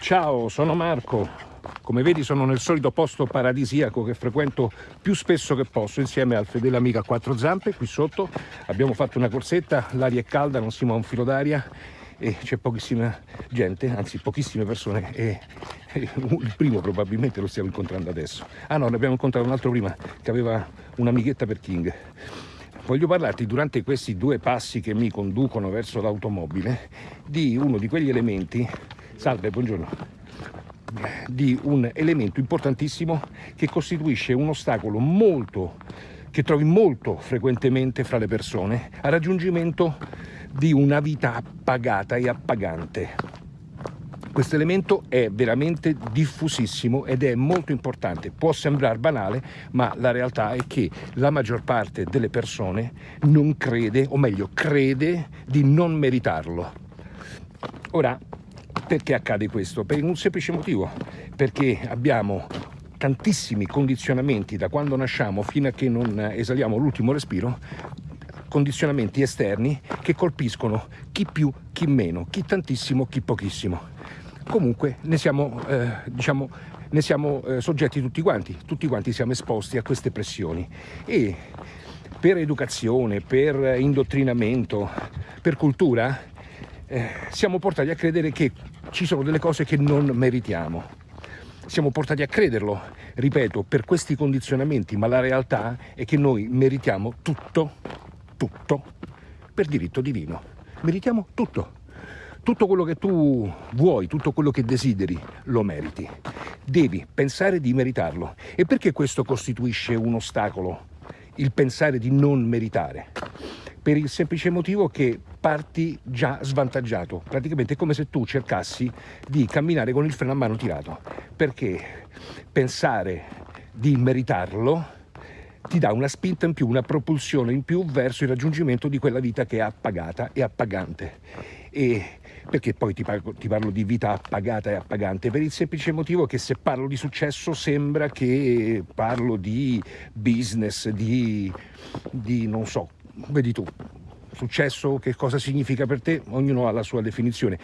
Ciao, sono Marco. Come vedi sono nel solito posto paradisiaco che frequento più spesso che posso insieme al fedele amico a quattro zampe qui sotto. Abbiamo fatto una corsetta, l'aria è calda, non si muove un filo d'aria e c'è pochissima gente, anzi pochissime persone e il primo probabilmente lo stiamo incontrando adesso. Ah no, ne abbiamo incontrato un altro prima che aveva un'amichetta per King. Voglio parlarti durante questi due passi che mi conducono verso l'automobile di uno di quegli elementi, salve, buongiorno, di un elemento importantissimo che costituisce un ostacolo molto, che trovi molto frequentemente fra le persone, al raggiungimento di una vita appagata e appagante. Questo elemento è veramente diffusissimo ed è molto importante. Può sembrare banale, ma la realtà è che la maggior parte delle persone non crede, o meglio, crede di non meritarlo. Ora, perché accade questo? Per un semplice motivo, perché abbiamo tantissimi condizionamenti da quando nasciamo fino a che non esaliamo l'ultimo respiro condizionamenti esterni che colpiscono chi più, chi meno, chi tantissimo, chi pochissimo. Comunque ne siamo, eh, diciamo, ne siamo eh, soggetti tutti quanti, tutti quanti siamo esposti a queste pressioni. E per educazione, per indottrinamento, per cultura eh, siamo portati a credere che ci sono delle cose che non meritiamo. Siamo portati a crederlo, ripeto, per questi condizionamenti, ma la realtà è che noi meritiamo tutto, tutto, per diritto divino. Meritiamo tutto tutto quello che tu vuoi, tutto quello che desideri, lo meriti. Devi pensare di meritarlo. E perché questo costituisce un ostacolo? Il pensare di non meritare? Per il semplice motivo che parti già svantaggiato. Praticamente è come se tu cercassi di camminare con il freno a mano tirato. Perché pensare di meritarlo ti dà una spinta in più, una propulsione in più verso il raggiungimento di quella vita che è appagata e appagante. E perché poi ti parlo, ti parlo, di vita appagata e appagante? Per il semplice motivo che se parlo di successo sembra che parlo di business, di, di non so, vedi tu, successo che cosa significa per te? Ognuno ha la sua definizione,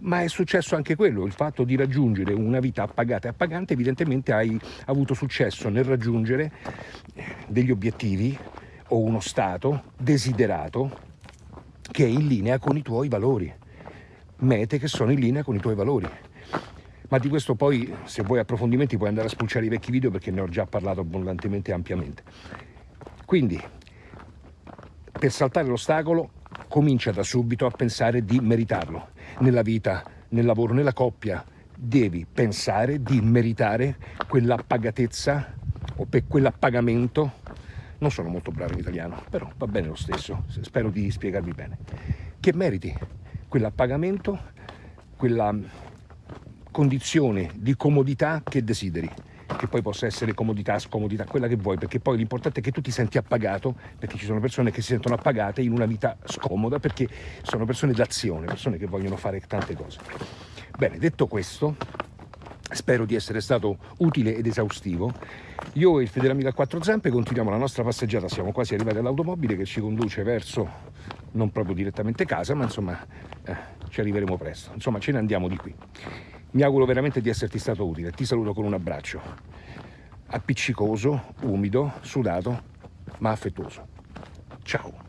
ma è successo anche quello, il fatto di raggiungere una vita appagata e appagante, evidentemente hai avuto successo nel raggiungere degli obiettivi o uno stato desiderato che è in linea con i tuoi valori mete che sono in linea con i tuoi valori. Ma di questo poi, se vuoi approfondimenti, puoi andare a spulciare i vecchi video perché ne ho già parlato abbondantemente e ampiamente. Quindi, per saltare l'ostacolo, comincia da subito a pensare di meritarlo. Nella vita, nel lavoro, nella coppia, devi pensare di meritare quella pagatezza o per quell'appagamento. Non sono molto bravo in italiano, però va bene lo stesso, spero di spiegarmi bene. Che meriti quell'appagamento, quella condizione di comodità che desideri che poi possa essere comodità, scomodità, quella che vuoi, perché poi l'importante è che tu ti senti appagato, perché ci sono persone che si sentono appagate in una vita scomoda, perché sono persone d'azione, persone che vogliono fare tante cose. Bene, detto questo, spero di essere stato utile ed esaustivo. Io e il fedele amico a quattro zampe continuiamo la nostra passeggiata, siamo quasi arrivati all'automobile che ci conduce verso, non proprio direttamente casa, ma insomma eh, ci arriveremo presto. Insomma, ce ne andiamo di qui. Mi auguro veramente di esserti stato utile. Ti saluto con un abbraccio. Appiccicoso, umido, sudato, ma affettuoso. Ciao.